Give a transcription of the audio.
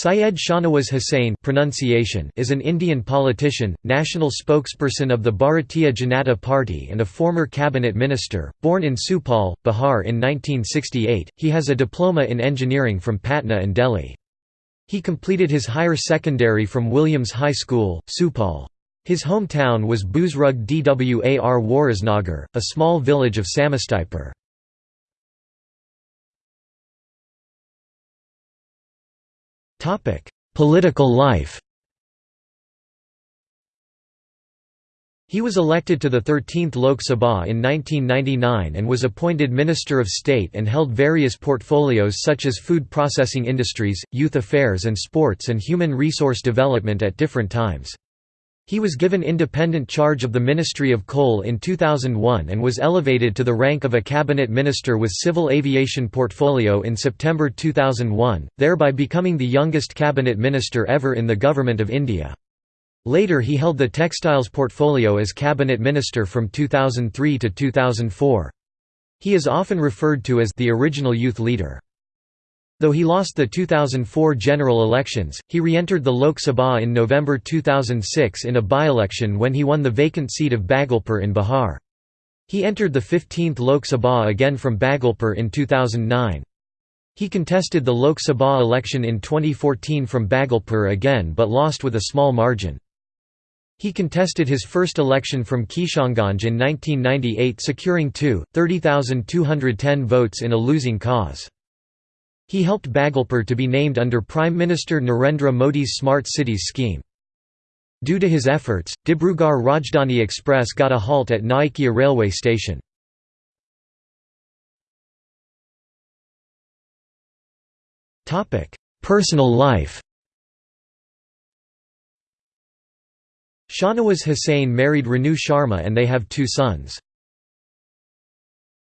Syed Shahnawaz Hussain pronunciation is an Indian politician, national spokesperson of the Bharatiya Janata Party and a former cabinet minister. Born in Supaul, Bihar in 1968, he has a diploma in engineering from Patna and Delhi. He completed his higher secondary from Williams High School, Supaul. His hometown was Buzrug Dwar Warisnagar, a small village of Samastipur. Political life He was elected to the 13th Lok Sabha in 1999 and was appointed Minister of State and held various portfolios such as food processing industries, youth affairs and sports and human resource development at different times. He was given independent charge of the Ministry of Coal in 2001 and was elevated to the rank of a cabinet minister with civil aviation portfolio in September 2001, thereby becoming the youngest cabinet minister ever in the Government of India. Later he held the textiles portfolio as cabinet minister from 2003 to 2004. He is often referred to as the original youth leader. Though he lost the 2004 general elections, he re-entered the Lok Sabha in November 2006 in a by-election when he won the vacant seat of Bhagalpur in Bihar. He entered the 15th Lok Sabha again from Bhagalpur in 2009. He contested the Lok Sabha election in 2014 from Bhagalpur again but lost with a small margin. He contested his first election from Kishanganj in 1998 securing 2,30,210 votes in a losing cause. He helped Bhagalpur to be named under Prime Minister Narendra Modi's Smart Cities scheme. Due to his efforts, Dibrugarh Rajdhani Express got a halt at Naugachia railway station. Personal life Shahnawaz Hussain married Renu Sharma and they have two sons.